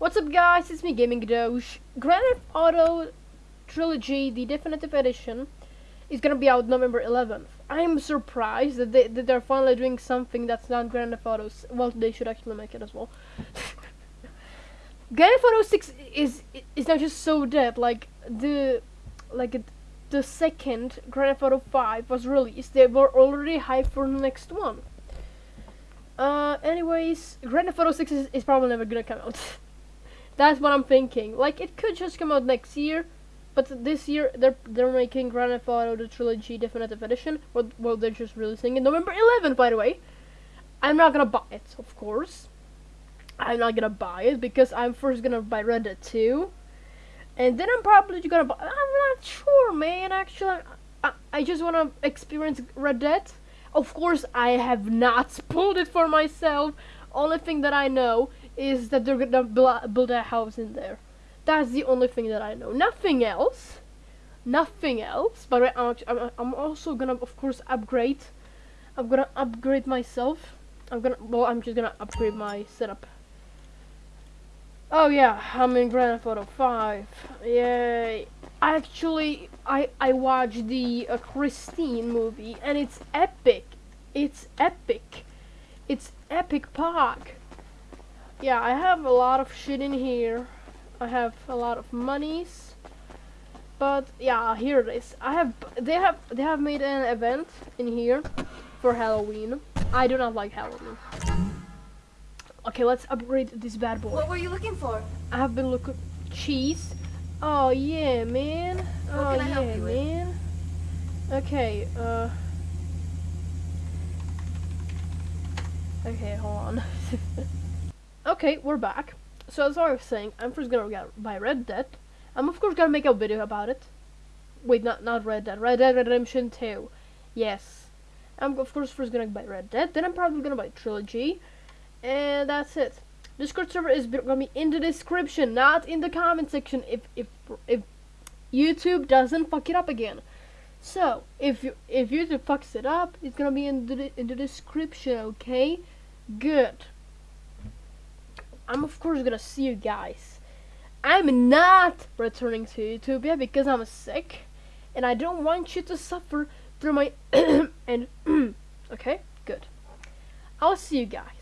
What's up guys, it's me Gaming Doge. Grand Theft Auto Trilogy, the definitive edition, is gonna be out November 11th. I'm surprised that, they, that they're finally doing something that's not Grand Theft Auto. Well, they should actually make it as well. Grand Theft Auto 6 is is not just so dead. Like the like the second Grand Theft Auto 5 was released, they were already hyped for the next one. Uh, anyways, Grand Theft Auto 6 is, is probably never gonna come out. That's what I'm thinking. Like it could just come out next year, but this year they're they're making Grand Theft Auto the Trilogy Definitive Edition. Well, well, they're just releasing it November 11th, by the way. I'm not gonna buy it, of course. I'm not gonna buy it because I'm first gonna buy Red Dead 2, and then I'm probably gonna buy. I'm not sure, man. Actually, I, I just wanna experience Red Dead. Of course, I have not pulled it for myself. Only thing that I know is that they're gonna build a house in there. That's the only thing that I know. Nothing else. Nothing else. But I'm, I'm also gonna, of course, upgrade. I'm gonna upgrade myself. I'm gonna, well, I'm just gonna upgrade my setup. Oh yeah, I'm in Grand Theft Auto 5. Yay. Actually, I, I watched the uh, Christine movie, and it's epic. It's epic. It's epic park yeah, I have a lot of shit in here. I have a lot of monies. But yeah, here it is. I have they have they have made an event in here for Halloween. I do not like Halloween. Okay, let's upgrade this bad boy. What were you looking for? I have been looking cheese. Oh yeah, man. What oh yeah, man. Okay, uh Okay, hold on. Okay, we're back. So as I was saying, I'm first gonna get buy Red Dead. I'm of course gonna make a video about it. Wait, not not Red Dead. Red Dead Redemption 2. Yes. I'm of course first gonna buy Red Dead. Then I'm probably gonna buy Trilogy. And that's it. Discord server is gonna be in the description, not in the comment section. If if if YouTube doesn't fuck it up again. So if you if YouTube fucks it up, it's gonna be in the in the description. Okay. Good. I'm of course gonna see you guys. I'm not returning to Utopia because I'm sick and I don't want you to suffer through my and okay, good. I'll see you guys.